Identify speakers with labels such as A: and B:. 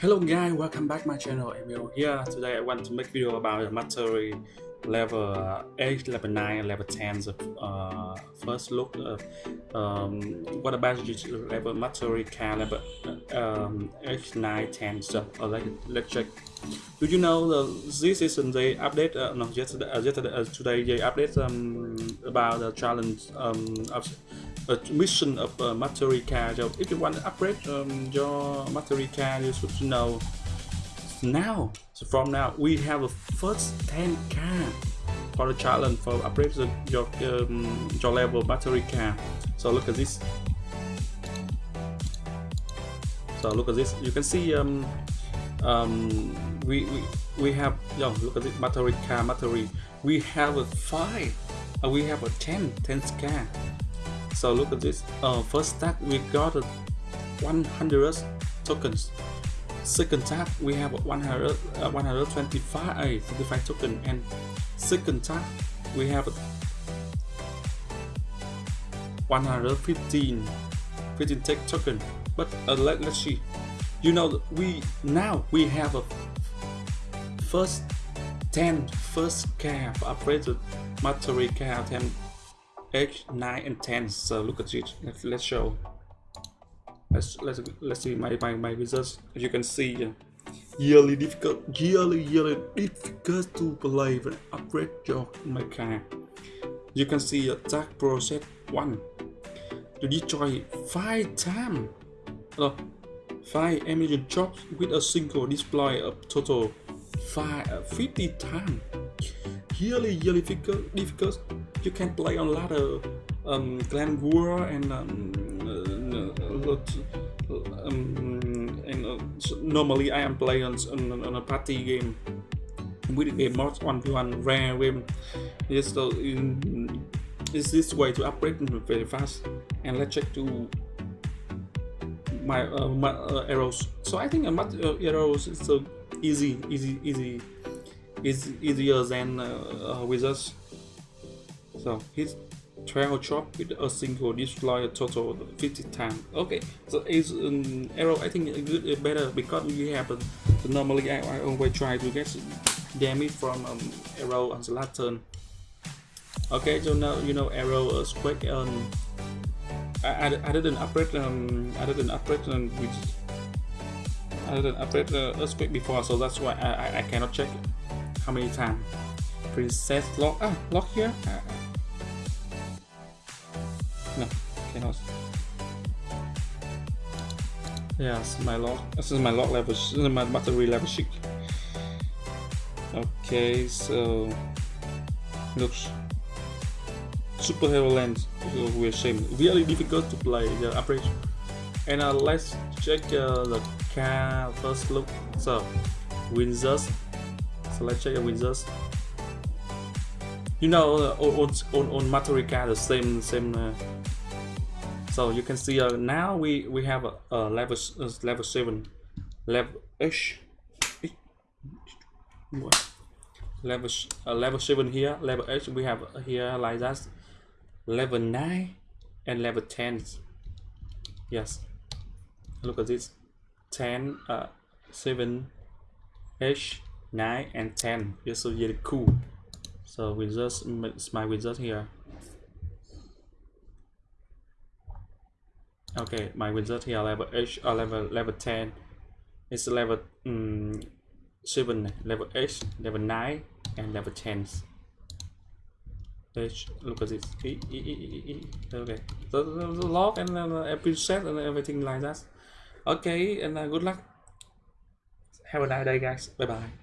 A: Hello guys, welcome back my channel. Emil here. Today. I want to make video about the mastery level uh, 8, level 9, level 10 so, uh, first look uh, um, what about level mastery car level um, 8, 9, 10 so uh, check. Do you know the, this is the update uh, no yesterday, uh, yesterday uh, today they update um, about the challenge um, of mission of uh, car. So if you want to upgrade um, your car you should know. Now so from now we have a first 10 car for the challenge for upgrade your um, your level battery car. So look at this. So look at this. You can see um um we we, we have yo look at this car battery we have a five uh, we have a 10 10 car so look at this. Uh, first stack we got a 100 tokens. Second tab we have 100 uh, 125 uh, 25 token. And second tab we have 115 15 tech token. But uh, let, let's see. You know we now we have a first 10 first cap upgraded material cap 10 H 9 and 10 so look at it. Let's, let's show. Let's let's let's see my my, my results. As you can see uh, yearly difficult yearly yearly difficult to play when upgrade your my car you can see attack process one. To destroy five times uh, five emission jobs with a single display of total five uh, 50 times yearly yearly difficult difficult you can play on ladder um, Clan War and um, uh, um, and uh, normally I am playing on, on, on, a party game with a game mod one v one rare game. Yes, so in, is this way to upgrade very fast. And let's check to my, uh, my uh, arrows. So I think a uh, uh, arrows is so easy, easy, easy, is easier than uh, wizards. So he's 12 chop with a single destroy a total 50 times okay so it's an arrow i think good better because we have a, normally I, I always try to get damage from um, arrow on the last turn okay so now you know arrow uh, quick I, I, I didn't upgrade um I didn't upgrade um, which I didn't upgrade uh, earthquake before so that's why I, I, I cannot check how many times princess lock ah lock here? Uh, no, cannot. is my log. This is my log level. This is my battery level sheet. Okay, so looks superhero lens. We're same. Really difficult to play the upgrade. And uh, let's check uh, the car first look. So, Windsors. So let's check the Windsors you know uh, on on on Matarika the same same uh, so you can see uh, now we we have a, a level level 7 level h level uh, level 7 here level h we have here like that level 9 and level 10 yes. Look at this 10 uh 7 h 9 and 10 it's so really cool. So we just my wizard here okay my wizard here level h uh, level level 10 it's level um, 7 level h level 9 and level 10 h look at this. E, e, e, okay. The, the, the log and uh, every set and everything like that. Okay and uh, good luck. Have a nice day guys. Bye bye